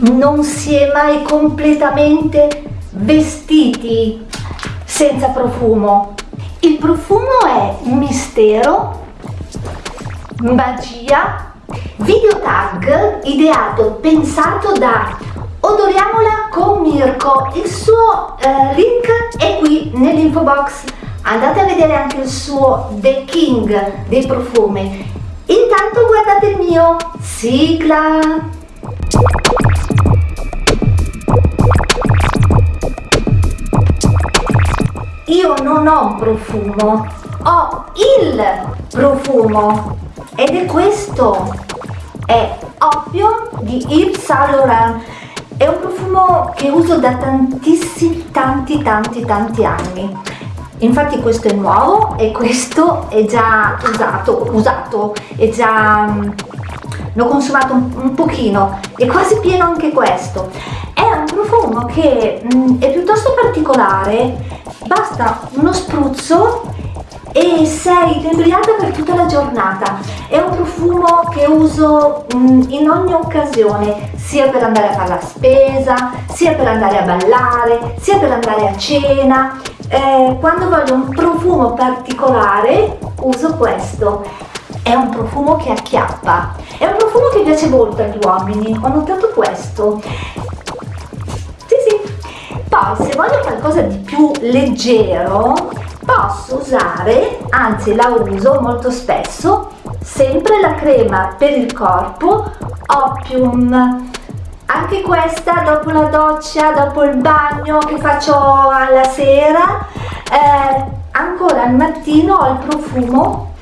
non si è mai completamente vestiti senza profumo. Il profumo è mistero, magia, video tag ideato, pensato da Odoriamola con Mirko. Il suo eh, link è qui nell'info box. Andate a vedere anche il suo The King dei profumi. Intanto guardate il mio sigla. Io non ho un profumo, ho il profumo ed è questo, è Opium di Yves Saint Laurent. È un profumo che uso da tantissimi, tanti, tanti, tanti anni. Infatti questo è nuovo e questo è già usato, usato, è già... Mm, l'ho consumato un, un pochino, è quasi pieno anche questo. Profumo che mh, mm, è piuttosto particolare. Basta uno spruzzo e sei inebriata per tutta la giornata. È un profumo che uso mm, in ogni occasione sia per andare a fare la spesa sia per andare a ballare sia per andare a cena. Eh, quando voglio un profumo particolare uso questo. È un profumo che acchiappa. È un profumo che piace molto agli uomini. Ho notato questo poi se voglio qualcosa di più leggero posso usare anzi la uso molto spesso sempre la crema per il corpo Opium. Anche questa dopo la doccia dopo il bagno che faccio alla sera eh, ancora al mattino ho il profumo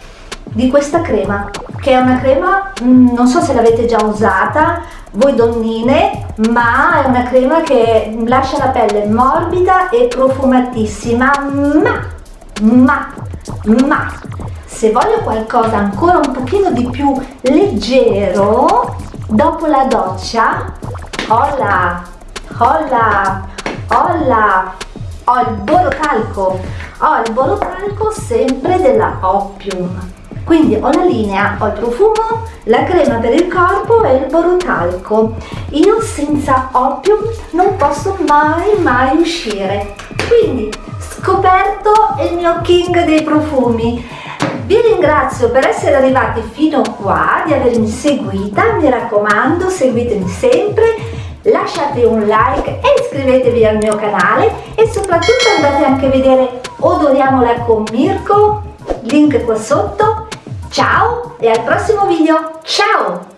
di questa crema che è una crema mm, non so se l'avete già usata voi donnine ma è una crema che lascia la pelle morbida e profumatissima. Ma ma ma se voglio qualcosa ancora un pochino di più leggero dopo la doccia hola hola hola ho il borotalco ho il borotalco sempre della Opium quindi ho la linea, ho il profumo, la crema per il corpo e il borotalco. Io senza opium non posso mai mai uscire. Quindi scoperto il mio king dei profumi. Vi ringrazio per essere arrivati fino qua, di avermi seguita, mi raccomando seguitemi sempre, lasciate un like e iscrivetevi al mio canale. E soprattutto andate anche a vedere Odoriamola con Mirko, link qua sotto Ciao e al prossimo video, ciao!